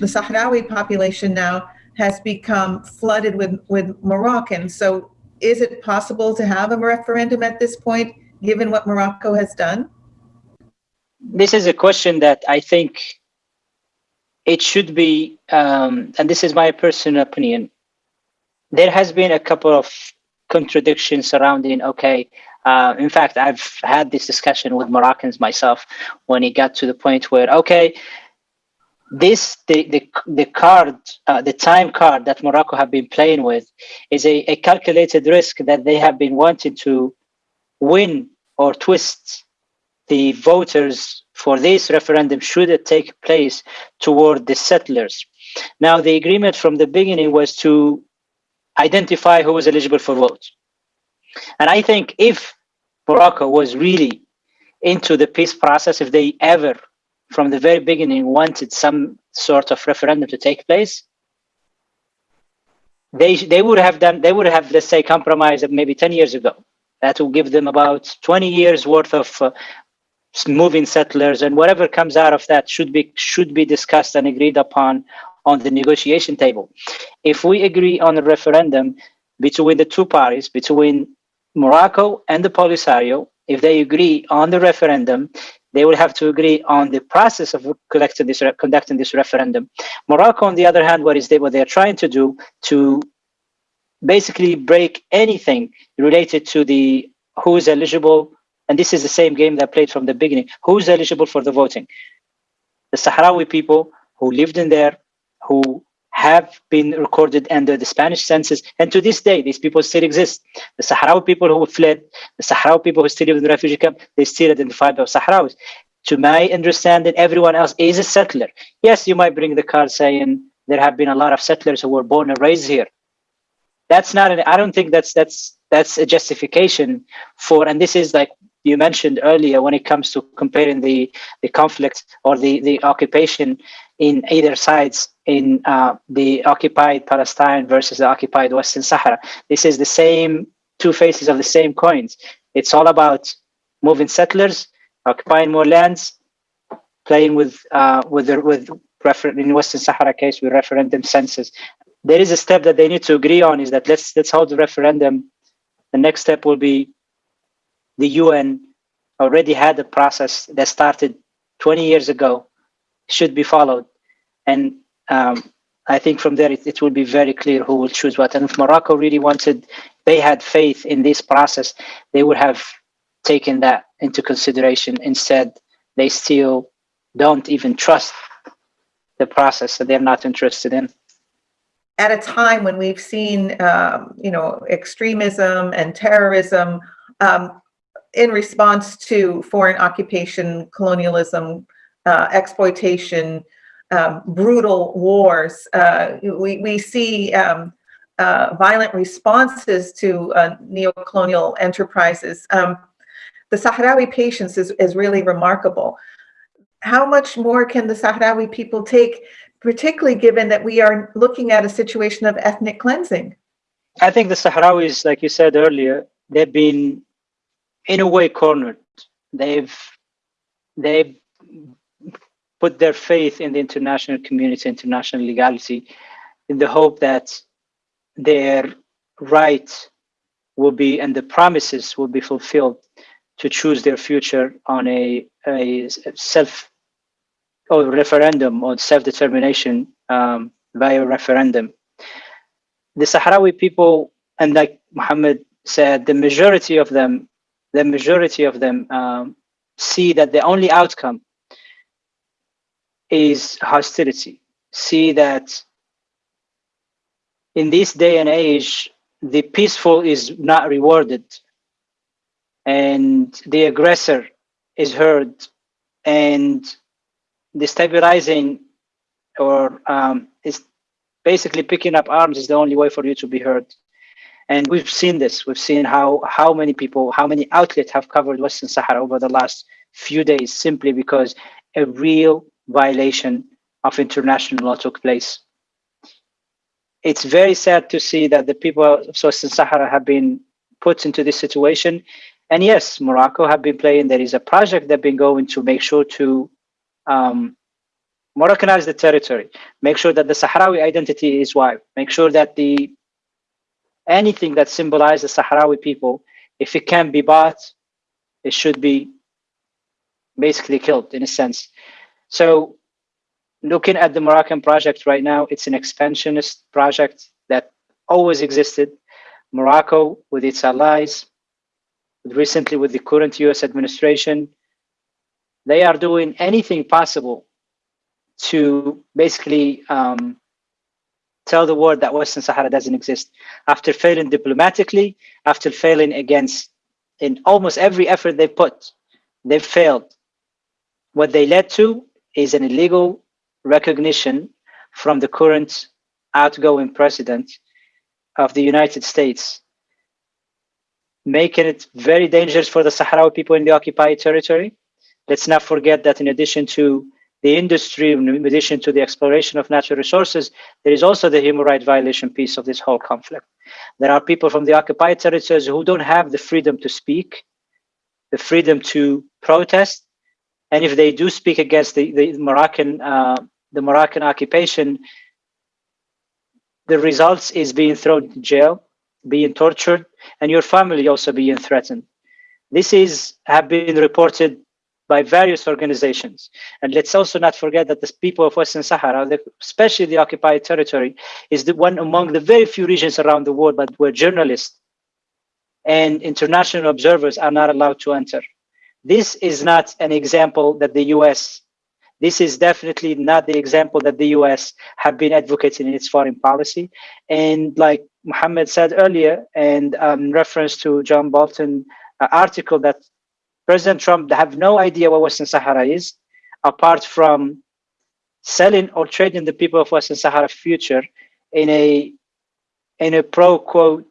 the Sahrawi population now has become flooded with, with Moroccans. So is it possible to have a referendum at this point, given what Morocco has done? This is a question that I think it should be, um, and this is my personal opinion, there has been a couple of contradictions surrounding, okay, uh, in fact, I've had this discussion with Moroccans myself when it got to the point where, okay, this the the, the card uh, the time card that morocco have been playing with is a, a calculated risk that they have been wanting to win or twist the voters for this referendum should it take place toward the settlers. Now the agreement from the beginning was to identify who was eligible for vote. And i think if morocco was really into the peace process if they ever from the very beginning wanted some sort of referendum to take place, they they would have done they would have let's say compromised maybe 10 years ago. That will give them about 20 years worth of uh, moving settlers and whatever comes out of that should be should be discussed and agreed upon on the negotiation table. If we agree on a referendum between the two parties, between Morocco and the Polisario, if they agree on the referendum, they will have to agree on the process of collecting this, conducting this referendum. Morocco, on the other hand, what is they, what they're trying to do to basically break anything related to the who is eligible, and this is the same game that played from the beginning, who's eligible for the voting. The Sahrawi people who lived in there, who have been recorded under the Spanish census. And to this day, these people still exist. The Sahrawi people who fled, the Sahrawi people who still live in the refugee camp, they still identify as Sahrawis. To my understanding, everyone else is a settler. Yes, you might bring the card saying there have been a lot of settlers who were born and raised here. That's not an, I don't think that's, that's, that's a justification for, and this is like you mentioned earlier when it comes to comparing the, the conflict or the, the occupation in either sides in uh, the occupied Palestine versus the occupied Western Sahara. This is the same two faces of the same coins. It's all about moving settlers, occupying more lands, playing with uh, with the, with refer in Western Sahara case with referendum census. There is a step that they need to agree on is that let's let's hold the referendum. The next step will be the UN already had a process that started 20 years ago should be followed and um, I think from there it, it will be very clear who will choose what. And if Morocco really wanted, they had faith in this process, they would have taken that into consideration. Instead, they still don't even trust the process that they're not interested in. At a time when we've seen, um, you know, extremism and terrorism um, in response to foreign occupation, colonialism, uh, exploitation, um, brutal wars. Uh, we, we see um, uh, violent responses to uh, neo-colonial enterprises. Um, the Sahrawi patience is, is really remarkable. How much more can the Sahrawi people take, particularly given that we are looking at a situation of ethnic cleansing? I think the Sahrawis, like you said earlier, they've been in a way cornered. They've they've put their faith in the international community, international legality, in the hope that their right will be and the promises will be fulfilled to choose their future on a, a self or referendum or self-determination um, via referendum. The Sahrawi people, and like Muhammad said, the majority of them, the majority of them um, see that the only outcome is hostility. See that in this day and age, the peaceful is not rewarded and the aggressor is heard and destabilizing or um, is basically picking up arms is the only way for you to be heard. And we've seen this. We've seen how how many people, how many outlets have covered Western Sahara over the last few days simply because a real violation of international law took place. It's very sad to see that the people of Western Sahara have been put into this situation. And yes, Morocco have been playing. There is a project that been going to make sure to um, Moroccanize the territory. Make sure that the Sahrawi identity is wiped. Make sure that the anything that symbolizes Sahrawi people, if it can be bought, it should be basically killed in a sense. So looking at the Moroccan project right now, it's an expansionist project that always existed. Morocco with its allies, recently with the current US administration, they are doing anything possible to basically um, tell the world that Western Sahara doesn't exist. After failing diplomatically, after failing against in almost every effort they put, they failed. What they led to is an illegal recognition from the current outgoing president of the United States, making it very dangerous for the Sahrawi people in the occupied territory. Let's not forget that in addition to the industry, in addition to the exploration of natural resources, there is also the human rights violation piece of this whole conflict. There are people from the occupied territories who don't have the freedom to speak, the freedom to protest, and if they do speak against the, the Moroccan uh, the Moroccan occupation, the results is being thrown in jail, being tortured, and your family also being threatened. This is have been reported by various organizations. And let's also not forget that the people of Western Sahara, especially the occupied territory, is the one among the very few regions around the world but where journalists and international observers are not allowed to enter. This is not an example that the US, this is definitely not the example that the US have been advocating in its foreign policy. And like Mohammed said earlier, and um, reference to John Bolton uh, article that President Trump have no idea what Western Sahara is, apart from selling or trading the people of Western Sahara future in a in a pro quo,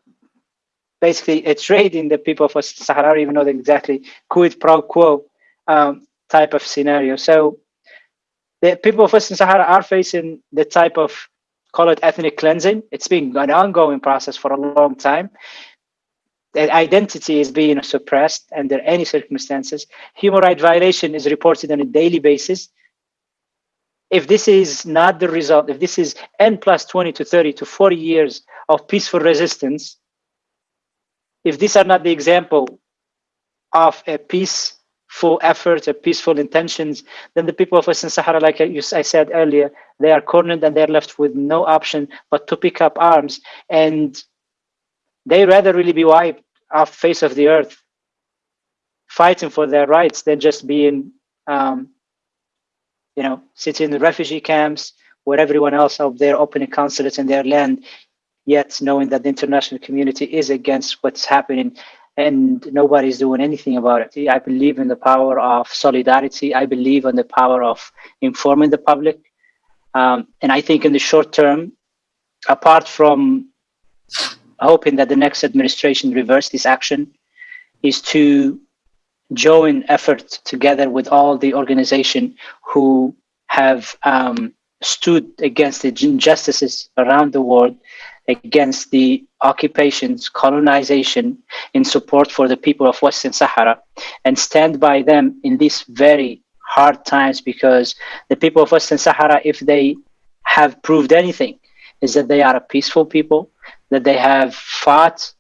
basically a trade in the people of Western Sahara, even though exactly quid pro quo um, type of scenario. So the people of Western Sahara are facing the type of call it ethnic cleansing. It's been an ongoing process for a long time their identity is being suppressed under any circumstances. Human rights violation is reported on a daily basis. If this is not the result, if this is N plus 20 to 30 to 40 years of peaceful resistance, if these are not the example of a peaceful effort, a peaceful intentions, then the people of Western Sahara, like I said earlier, they are cornered and they're left with no option but to pick up arms and they rather really be wiped off face of the earth fighting for their rights than just being um, you know sitting in the refugee camps where everyone else out there opening consulates in their land yet knowing that the international community is against what's happening and nobody's doing anything about it. I believe in the power of solidarity. I believe in the power of informing the public. Um, and i think in the short term apart from hoping that the next administration reverse this action, is to join effort together with all the organization who have um, stood against the injustices around the world, against the occupations, colonization, in support for the people of Western Sahara, and stand by them in these very hard times because the people of Western Sahara, if they have proved anything, is that they are a peaceful people, that they have fought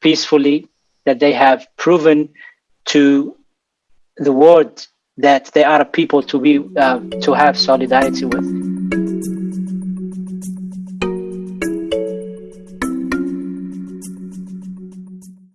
peacefully, that they have proven to the world that they are a people to be uh, to have solidarity with.